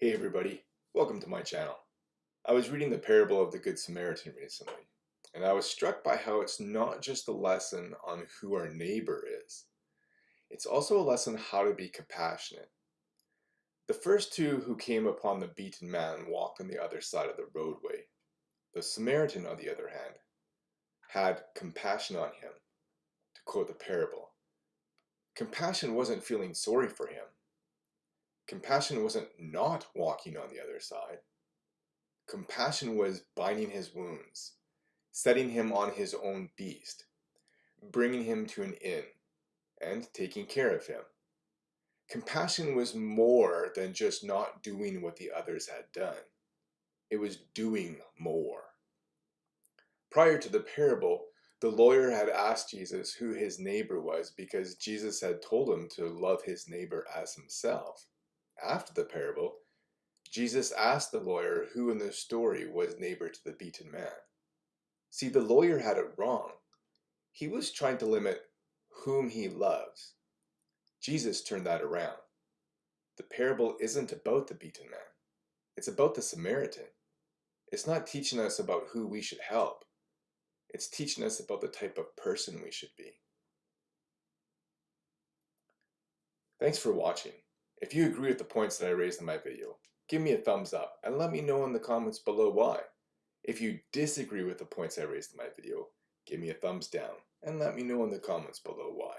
Hey everybody, welcome to my channel. I was reading the parable of the Good Samaritan recently, and I was struck by how it's not just a lesson on who our neighbor is, it's also a lesson how to be compassionate. The first two who came upon the beaten man walked on the other side of the roadway. The Samaritan, on the other hand, had compassion on him, to quote the parable. Compassion wasn't feeling sorry for him Compassion wasn't not walking on the other side. Compassion was binding his wounds, setting him on his own beast, bringing him to an inn, and taking care of him. Compassion was more than just not doing what the others had done. It was doing more. Prior to the parable, the lawyer had asked Jesus who his neighbor was because Jesus had told him to love his neighbor as himself after the parable, Jesus asked the lawyer who in the story was neighbor to the beaten man. See, the lawyer had it wrong. He was trying to limit whom he loves. Jesus turned that around. The parable isn't about the beaten man. It's about the Samaritan. It's not teaching us about who we should help. It's teaching us about the type of person we should be. Thanks for watching. If you agree with the points that I raised in my video, give me a thumbs up and let me know in the comments below why. If you disagree with the points I raised in my video, give me a thumbs down and let me know in the comments below why.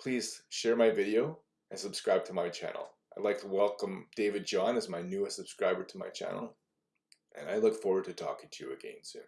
Please share my video and subscribe to my channel. I'd like to welcome David John as my newest subscriber to my channel, and I look forward to talking to you again soon.